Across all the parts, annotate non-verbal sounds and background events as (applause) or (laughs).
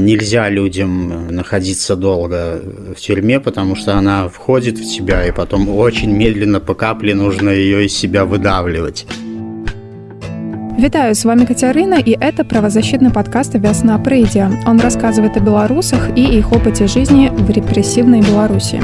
Нельзя людям находиться долго в тюрьме, потому что она входит в тебя, и потом очень медленно по капле нужно ее из себя выдавливать. Вітаю, с вами Катерина, и это правозащитный подкаст «Весна Прейдия». Он рассказывает о белорусах и их опыте жизни в репрессивной Беларуси.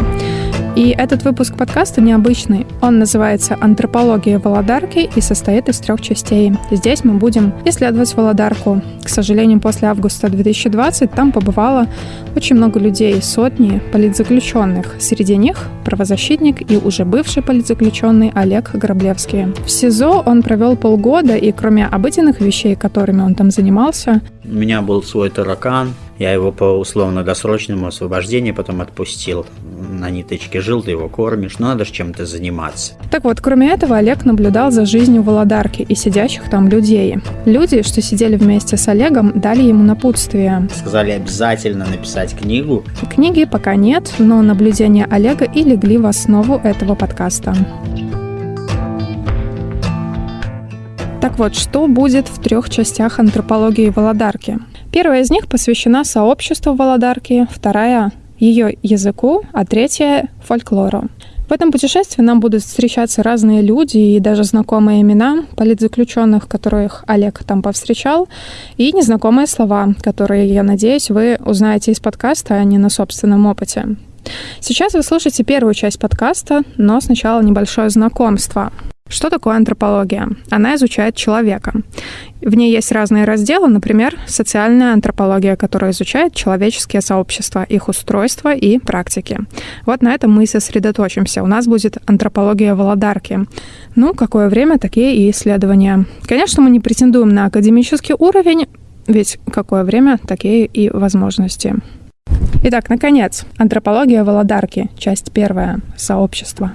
И этот выпуск подкаста необычный. Он называется «Антропология Володарки» и состоит из трех частей. Здесь мы будем исследовать Володарку. К сожалению, после августа 2020 там побывало очень много людей, сотни политзаключенных. Среди них правозащитник и уже бывший политзаключенный Олег Граблевский. В СИЗО он провел полгода, и кроме обыденных вещей, которыми он там занимался... У меня был свой таракан, я его по условно-досрочному освобождению потом отпустил. На ниточке жил, ты его кормишь, но надо же чем-то заниматься. Так вот, кроме этого, Олег наблюдал за жизнью Володарки и сидящих там людей. Люди, что сидели вместе с Олегом, дали ему напутствие. Сказали обязательно написать книгу. Книги пока нет, но наблюдения Олега и легли в основу этого подкаста. Так вот, что будет в трех частях антропологии Володарки? Первая из них посвящена сообществу Володарки, вторая — ее языку, а третья — фольклору. В этом путешествии нам будут встречаться разные люди и даже знакомые имена политзаключенных, которых Олег там повстречал, и незнакомые слова, которые, я надеюсь, вы узнаете из подкаста, а не на собственном опыте. Сейчас вы слушаете первую часть подкаста, но сначала небольшое знакомство. Что такое антропология? Она изучает человека. В ней есть разные разделы, например, социальная антропология, которая изучает человеческие сообщества, их устройство и практики. Вот на этом мы и сосредоточимся. У нас будет антропология Володарки. Ну, какое время, такие и исследования. Конечно, мы не претендуем на академический уровень, ведь какое время, такие и возможности. Итак, наконец, антропология Володарки, часть первая, сообщество.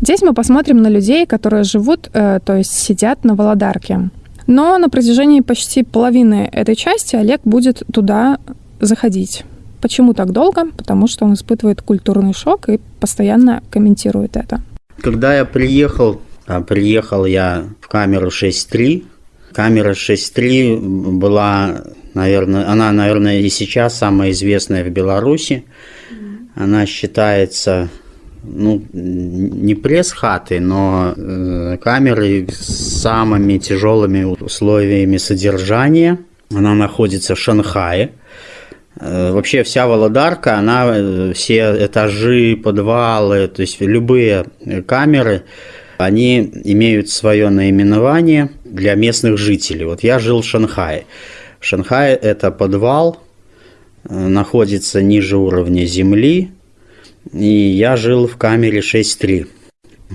Здесь мы посмотрим на людей, которые живут, э, то есть сидят на Володарке. Но на протяжении почти половины этой части Олег будет туда заходить. Почему так долго? Потому что он испытывает культурный шок и постоянно комментирует это. Когда я приехал, а приехал я в камеру 6.3. Камера 6.3 была, наверное, она, наверное, и сейчас самая известная в Беларуси. Она считается ну, не пресс-хаты, но э, камеры с самыми тяжелыми условиями содержания. Она находится в Шанхае. Э, вообще вся Володарка, она, э, все этажи, подвалы, то есть любые камеры, они имеют свое наименование для местных жителей. Вот я жил в Шанхае. Шанхай это подвал, э, находится ниже уровня земли, и я жил в камере 6.3.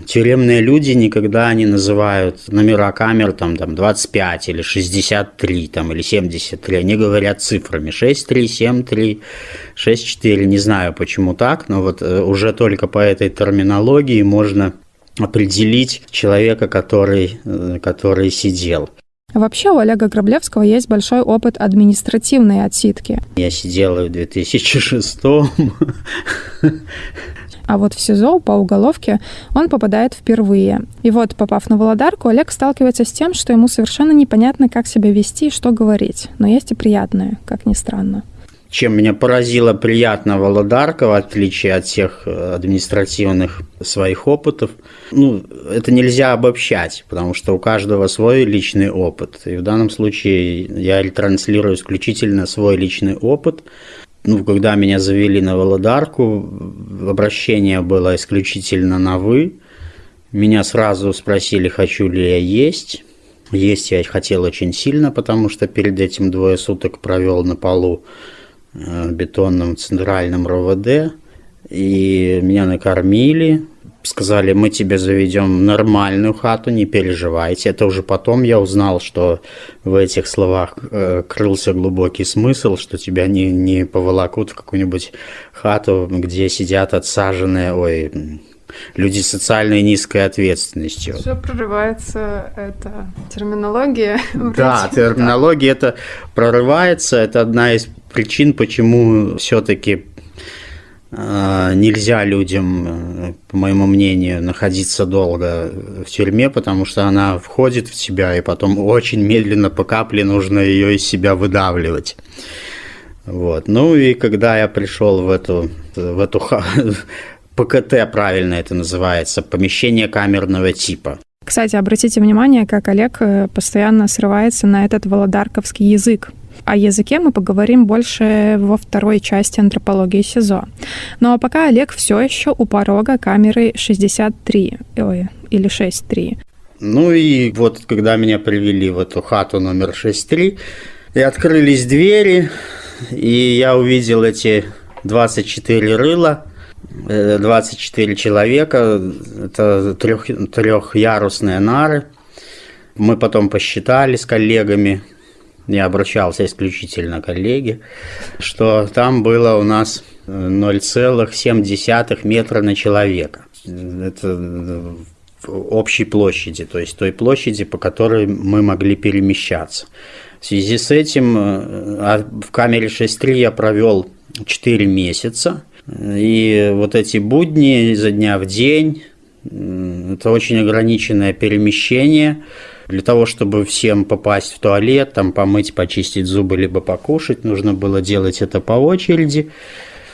Тюремные люди никогда не называют номера камер там, там 25 или 63 там, или 73. Они говорят цифрами 6.3, 7.3, 6.4. Не знаю, почему так, но вот э, уже только по этой терминологии можно определить человека, который, э, который сидел. Вообще у Олега Граблевского есть большой опыт административной отсидки. Я сидел в 2006 а вот в СИЗО по уголовке он попадает впервые. И вот, попав на Володарку, Олег сталкивается с тем, что ему совершенно непонятно, как себя вести и что говорить. Но есть и приятное, как ни странно чем меня поразила приятно Володарка, в отличие от всех э, административных своих опытов. Ну, это нельзя обобщать, потому что у каждого свой личный опыт. И в данном случае я транслирую исключительно свой личный опыт. Ну, когда меня завели на Володарку, обращение было исключительно на «вы». Меня сразу спросили, хочу ли я есть. Есть я хотел очень сильно, потому что перед этим двое суток провел на полу бетонном центральном РОВД, и меня накормили, сказали, мы тебе заведем нормальную хату, не переживайте. Это уже потом я узнал, что в этих словах э, крылся глубокий смысл, что тебя не, не поволокут в какую-нибудь хату, где сидят отсаженные, ой, люди с социальной низкой ответственностью. Уже прорывается эта терминология. (laughs) Да, терминология это прорывается, это одна из причин, почему все-таки а, нельзя людям, по моему мнению, находиться долго в тюрьме, потому что она входит в себя, и потом очень медленно по капле нужно ее из себя выдавливать. Вот. Ну и когда я пришел в эту, в эту (laughs) ПКТ, правильно это называется, помещение камерного типа. Кстати, обратите внимание, как Олег э, постоянно срывается на этот володарковский язык. О языке мы поговорим больше во второй части антропологии СИЗО. Ну а пока Олег все еще у порога камеры 63, ой, или 6.3. Ну и вот, когда меня привели в эту хату номер 6.3, и открылись двери, и я увидел эти 24 рыла, 24 э, человека, это трех, трехярусные нары. Мы потом посчитали с коллегами, я обращался исключительно к коллеге, что там было у нас 0,7 метра на человека. Это в общей площади, то есть той площади, по которой мы могли перемещаться. В связи с этим э, а в камере 6.3 я провел 4 месяца, и вот эти будни изо дня в день, это очень ограниченное перемещение. Для того, чтобы всем попасть в туалет, там помыть, почистить зубы, либо покушать, нужно было делать это по очереди,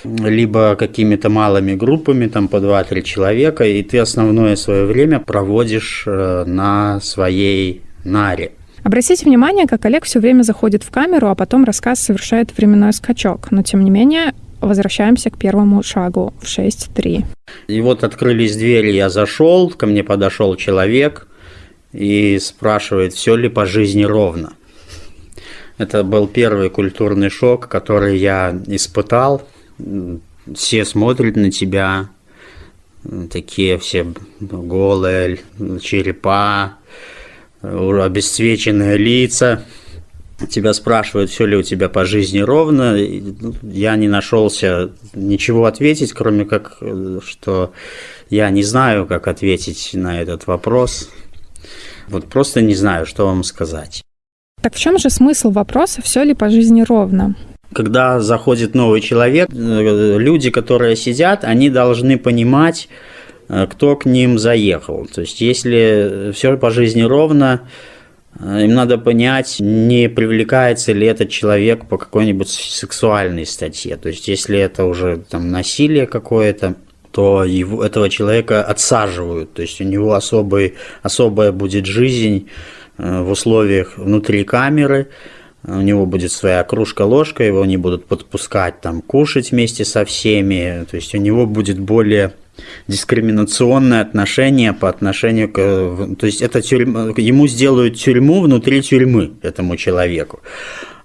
либо какими-то малыми группами, там по 2-3 человека, и ты основное свое время проводишь э, на своей наре. Обратите внимание, как Олег все время заходит в камеру, а потом рассказ совершает временной скачок. Но, тем не менее, возвращаемся к первому шагу в 6.3. И вот открылись двери, я зашел, ко мне подошел человек и спрашивает, все ли по жизни ровно. Это был первый культурный шок, который я испытал. Все смотрят на тебя, такие все голые черепа, обесцвеченные лица – тебя спрашивают, все ли у тебя по жизни ровно, ну, я не нашелся ничего ответить, кроме как, что я не знаю, как ответить на этот вопрос. Вот просто не знаю, что вам сказать. Так в чем же смысл вопроса, все ли по жизни ровно? Когда заходит новый человек, э, люди, которые сидят, они должны понимать, э, кто к ним заехал. То есть, если все по жизни ровно, Э, им надо понять, не привлекается ли этот человек по какой-нибудь сексуальной статье. То есть, если это уже там насилие какое-то, то его, этого человека отсаживают. То есть, у него особый, особая будет жизнь э, в условиях внутри камеры. У него будет своя кружка-ложка, его не будут подпускать там кушать вместе со всеми. То есть, у него будет более дискриминационное отношение по отношению к... То есть это тюрьма, ему сделают тюрьму внутри тюрьмы этому человеку.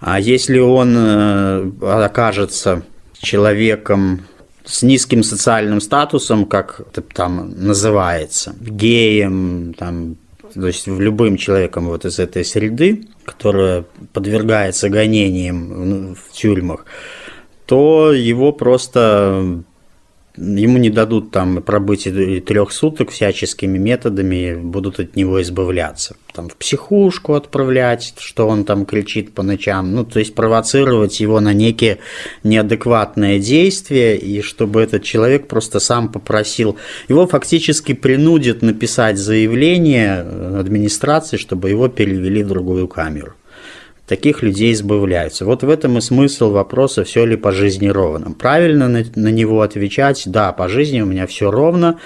А если он э, окажется человеком с низким социальным статусом, как это там называется, геем, там, то есть любым человеком вот из этой среды, которая подвергается гонениям в тюрьмах, то его просто ему не дадут там пробыть и трех суток всяческими методами, будут от него избавляться. Там в психушку отправлять, что он там кричит по ночам, ну, то есть провоцировать его на некие неадекватные действия, и чтобы этот человек просто сам попросил, его фактически принудят написать заявление администрации, чтобы его перевели в другую камеру таких людей избавляются. Вот в этом и смысл вопроса, все ли по жизни ровно. Правильно на, на него отвечать, да, по жизни у меня все ровно,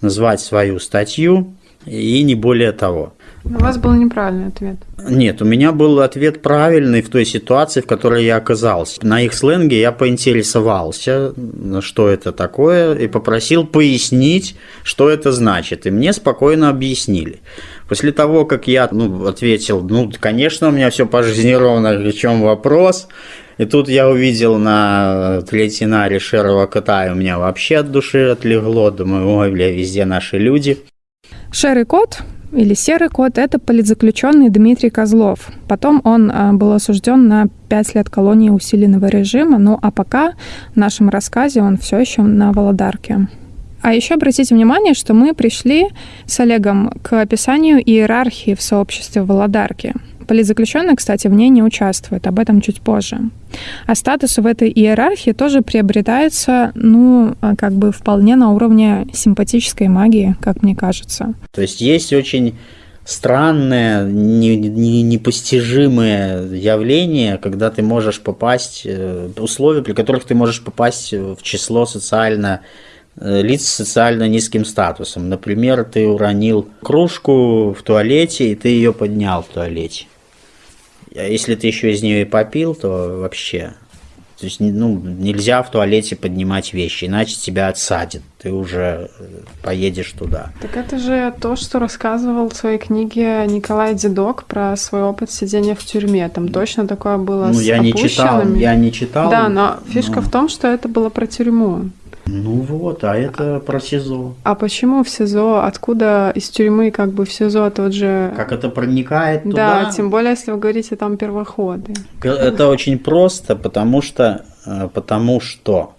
назвать свою статью и не более того. У вас был неправильный ответ. Нет, у меня был ответ правильный в той ситуации, в которой я оказался. На их сленге я поинтересовался, что это такое, и попросил пояснить, что это значит. И мне спокойно объяснили. После того, как я ну, ответил, ну, конечно, у меня все по жизни ровно, в чем вопрос, и тут я увидел на третьинаре Шерова кота, и у меня вообще от души отлегло. Думаю, ой, бля, везде наши люди. Шерый кот или серый кот – это политзаключенный Дмитрий Козлов. Потом он а, был осужден на 5 лет колонии усиленного режима, ну а пока в нашем рассказе он все еще на Володарке. А еще обратите внимание, что мы пришли с Олегом к описанию иерархии в сообществе Володарки. Политзаключенные, кстати, в ней не участвуют, об этом чуть позже. А статус в этой иерархии тоже приобретается, ну, как бы вполне на уровне симпатической магии, как мне кажется. То есть есть очень странное, не, не, непостижимое явление, когда ты можешь попасть, э, условия, при которых ты можешь попасть в число социально э, лиц с социально низким статусом. Например, ты уронил кружку в туалете, и ты ее поднял в туалете. А если ты еще из нее и попил, то вообще то есть ну, нельзя в туалете поднимать вещи, иначе тебя отсадят. Ты уже э, поедешь туда. Так это же то, что рассказывал в своей книге Николай Дедок про свой опыт сидения в тюрьме. Там точно такое было ну, с я не читал, я не читал. Да, но фишка но... в том, что это было про тюрьму. Ну вот, а это про СИЗО. А почему в СИЗО? Откуда из тюрьмы как бы в СИЗО тот же... Как это проникает туда? Да, тем более, если вы говорите там первоходы. Это очень просто, потому что, э, потому что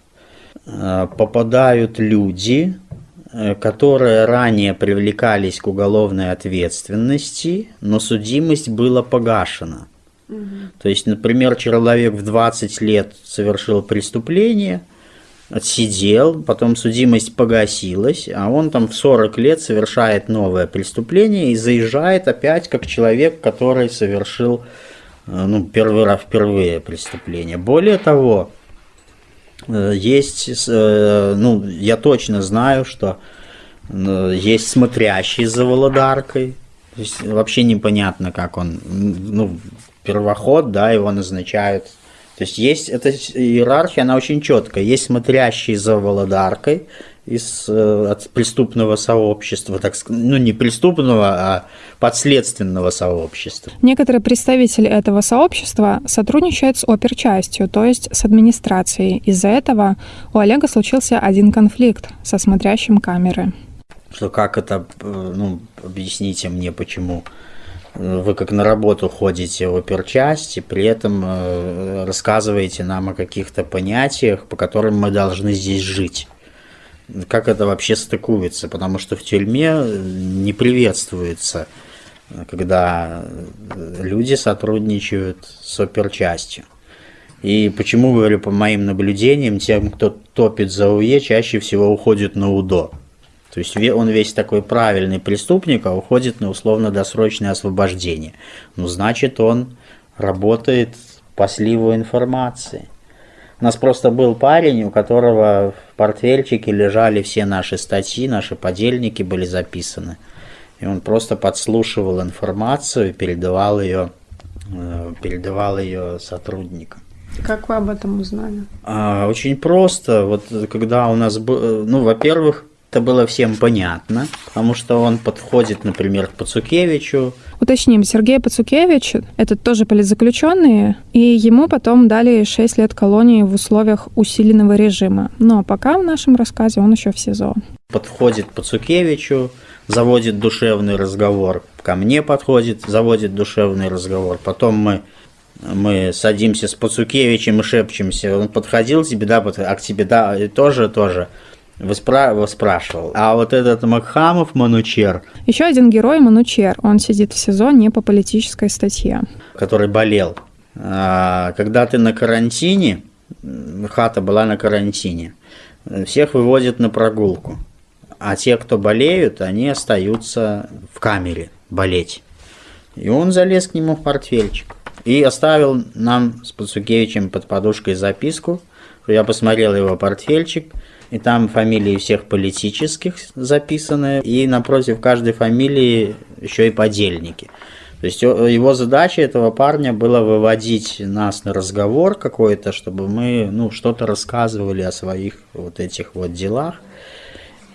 э, попадают люди, э, которые ранее привлекались к уголовной ответственности, но судимость была погашена. Угу. То есть, например, человек в 20 лет совершил преступление – отсидел, потом судимость погасилась, а он там в 40 лет совершает новое преступление и заезжает опять как человек, который совершил э, ну, первый раз впервые преступление. Более того, э, есть, э, ну, я точно знаю, что есть смотрящий за Володаркой, то есть вообще непонятно, как он, ну, первоход, да, его назначают то есть есть эта иерархия, она очень четкая. Есть смотрящий за Володаркой из э, от преступного сообщества, так сказать, ну не преступного, а подследственного сообщества. Некоторые представители этого сообщества сотрудничают с оперчастью, то есть с администрацией. Из-за этого у Олега случился один конфликт со смотрящим камеры. Что как это, э, ну, объясните мне, почему вы как на работу ходите в оперчасть и при этом э, рассказываете нам о каких-то понятиях, по которым мы должны здесь жить. Как это вообще стыкуется? Потому что в тюрьме не приветствуется, когда люди сотрудничают с оперчастью. И почему, говорю, по моим наблюдениям, тем, кто топит за УЕ, чаще всего уходит на УДО. То есть он весь такой правильный преступник, а уходит на условно-досрочное освобождение. Ну, значит, он работает по сливу информации. У нас просто был парень, у которого в портфельчике лежали все наши статьи, наши подельники были записаны. И он просто подслушивал информацию и передавал ее, э, передавал ее сотрудникам. Как вы об этом узнали? А, очень просто. Вот когда у нас был, ну, во-первых, это было всем понятно, потому что он подходит, например, к Пацукевичу. Уточним, Сергей Пацукевич – это тоже политзаключенный, и ему потом дали 6 лет колонии в условиях усиленного режима. Но пока в нашем рассказе он еще в СИЗО. Подходит Пацукевичу, заводит душевный разговор, ко мне подходит, заводит душевный разговор. Потом мы мы садимся с Пацукевичем и шепчемся. Он подходил к тебе, да, а к тебе, да, тоже, тоже спра спрашивал. А вот этот Макхамов Манучер... Еще один герой Манучер. Он сидит в СИЗО не по политической статье. Который болел. А, когда ты на карантине, хата была на карантине, всех выводят на прогулку. А те, кто болеют, они остаются в камере болеть. И он залез к нему в портфельчик. И оставил нам с Пацукевичем под подушкой записку. Я посмотрел его портфельчик – и там фамилии всех политических записаны, и напротив каждой фамилии еще и подельники. То есть его задача этого парня была выводить нас на разговор какой-то, чтобы мы ну, что-то рассказывали о своих вот этих вот делах.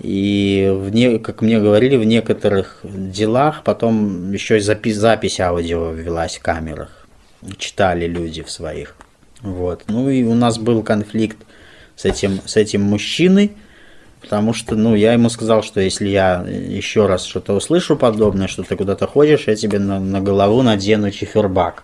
И, в не, как мне говорили, в некоторых делах потом еще и запись, запись аудио велась в камерах. Читали люди в своих. Вот. Ну и у нас был конфликт с этим, с этим мужчиной, потому что, ну, я ему сказал, что если я еще раз что-то услышу подобное, что ты куда-то ходишь, я тебе на, на голову надену чифербак.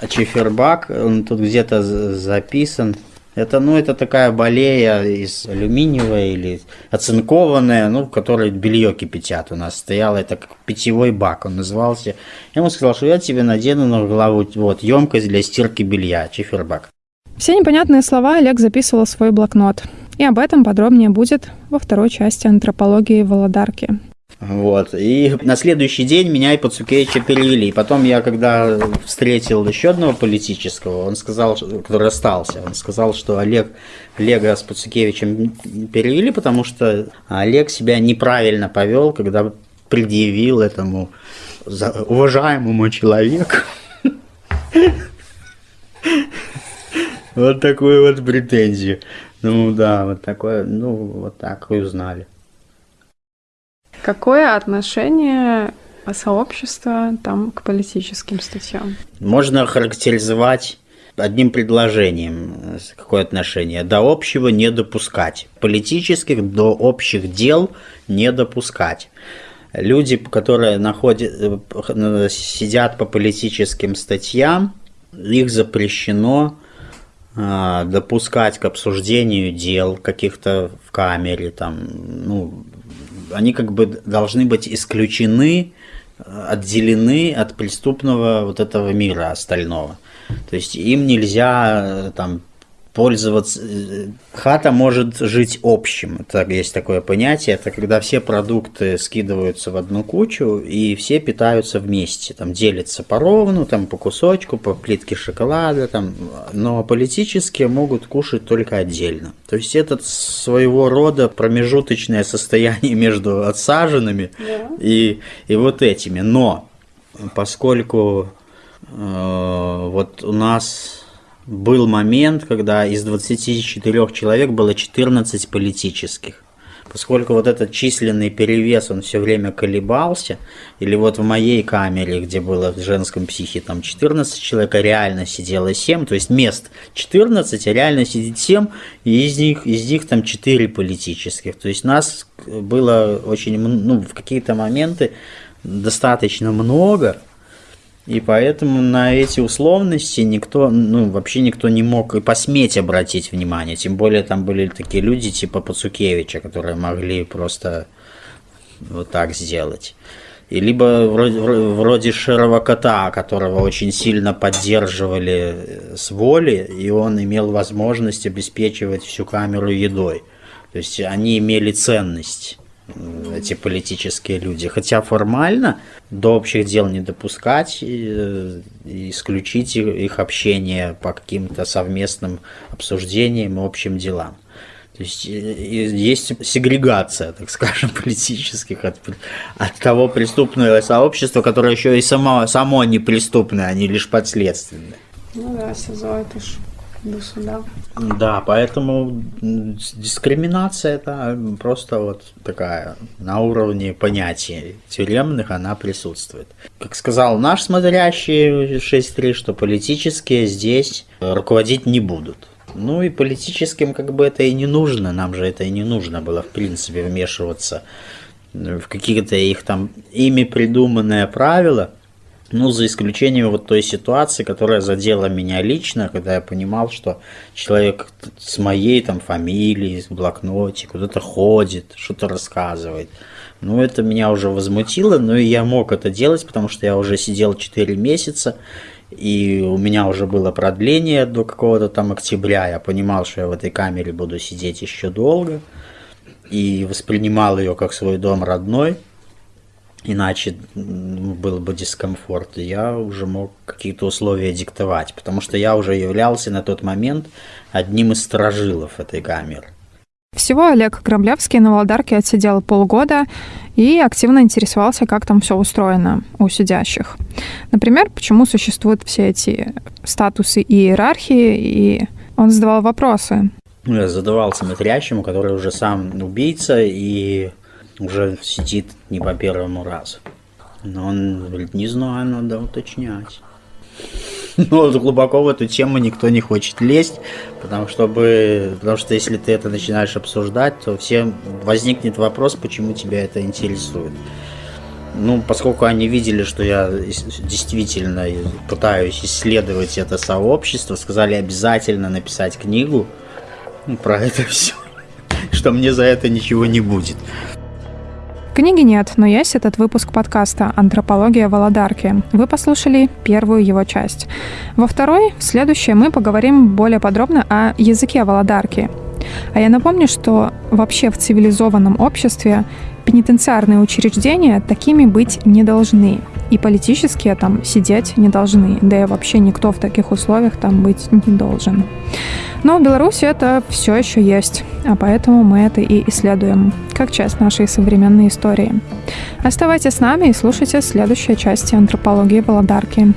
А чифербак, он тут где-то записан. Это, ну, это такая болея из алюминиевая или оцинкованная, ну, в которой белье кипятят. У нас стоял это как питьевой бак, он назывался. Я ему сказал, что я тебе надену на голову вот емкость для стирки белья, чифербак. Все непонятные слова Олег записывал в свой блокнот. И об этом подробнее будет во второй части антропологии Володарки. Вот. И на следующий день меня и Пацукевича перевели. И потом я, когда встретил еще одного политического, он сказал, который остался, он сказал, что Олег, Олега с Пацукевичем перевели, потому что Олег себя неправильно повел, когда предъявил этому уважаемому человеку вот такую вот претензию. Ну да, вот такое, ну вот так и узнали. Какое отношение сообщества там к политическим статьям? Можно характеризовать одним предложением какое отношение. До общего не допускать. Политических до общих дел не допускать. Люди, которые находят, э, сидят по политическим статьям, их запрещено допускать к обсуждению дел каких-то в камере, там, ну, они как бы должны быть исключены, отделены от преступного вот этого мира остального. То есть им нельзя там пользоваться. Э, хата может жить общим. Это есть такое понятие. Это когда все продукты скидываются в одну кучу и все питаются вместе. Там делятся поровну, там по кусочку, по плитке шоколада. Там, но политические могут кушать только отдельно. То есть это своего рода промежуточное состояние между отсаженными yeah. и, и вот этими. Но поскольку э, вот у нас был момент, когда из 24 человек было 14 политических. Поскольку вот этот численный перевес, он все время колебался, или вот в моей камере, где было в женском психе там 14 человек, а реально сидело 7, то есть мест 14, а реально сидит 7, и из них, из них там 4 политических. То есть нас было очень, ну, в какие-то моменты достаточно много, и поэтому на эти условности никто, ну, вообще никто не мог и посметь обратить внимание. Тем более там были такие люди типа Пацукевича, которые могли просто вот так сделать. И либо вроде, вроде Шерова Кота, которого очень сильно поддерживали с воли, и он имел возможность обеспечивать всю камеру едой. То есть они имели ценность эти политические люди. Хотя формально до общих дел не допускать, и, исключить их общение по каким-то совместным обсуждениям и общим делам. То есть есть сегрегация, так скажем, (laughs) политических от, от того преступного сообщества, которое еще и само, само не преступное, а не лишь подследственное. Ну да, СИЗО это ж до суда. Да, поэтому дискриминация это просто вот такая на уровне понятий тюремных она присутствует. Как сказал наш смотрящий 6.3, что политические здесь руководить не будут. Ну и политическим как бы это и не нужно, нам же это и не нужно было в принципе вмешиваться в какие-то их там ими придуманные правила – ну, за исключением вот той ситуации, которая задела меня лично, когда я понимал, что человек с моей там фамилией, с блокноте куда-то ходит, что-то рассказывает. Ну, это меня уже возмутило, но и я мог это делать, потому что я уже сидел 4 месяца, и у меня уже было продление до какого-то там октября. Я понимал, что я в этой камере буду сидеть еще долго, и воспринимал ее как свой дом родной иначе был бы дискомфорт, я уже мог какие-то условия диктовать, потому что я уже являлся на тот момент одним из сторожилов этой камеры. Всего Олег Граблявский на Володарке отсидел полгода и активно интересовался, как там все устроено у сидящих. Например, почему существуют все эти статусы и иерархии, и он задавал вопросы. Ну, я задавал смотрящему, который уже сам убийца, и уже сидит не по первому разу. Но он говорит, не знаю, надо уточнять. (laughs) Но глубоко в эту тему никто не хочет лезть, потому, чтобы, потому что если ты это начинаешь обсуждать, то всем возникнет вопрос, почему тебя это интересует. Ну, поскольку они видели, что я действительно пытаюсь исследовать это сообщество, сказали обязательно написать книгу про это все, (laughs) что мне за это ничего не будет. Книги нет, но есть этот выпуск подкаста «Антропология Володарки». Вы послушали первую его часть. Во второй, в следующей, мы поговорим более подробно о языке Володарки. А я напомню, что вообще в цивилизованном обществе пенитенциарные учреждения такими быть не должны. И политические там сидеть не должны. Да и вообще никто в таких условиях там быть не должен. Но в Беларуси это все еще есть, а поэтому мы это и исследуем, как часть нашей современной истории. Оставайтесь с нами и слушайте следующие части антропологии Володарки.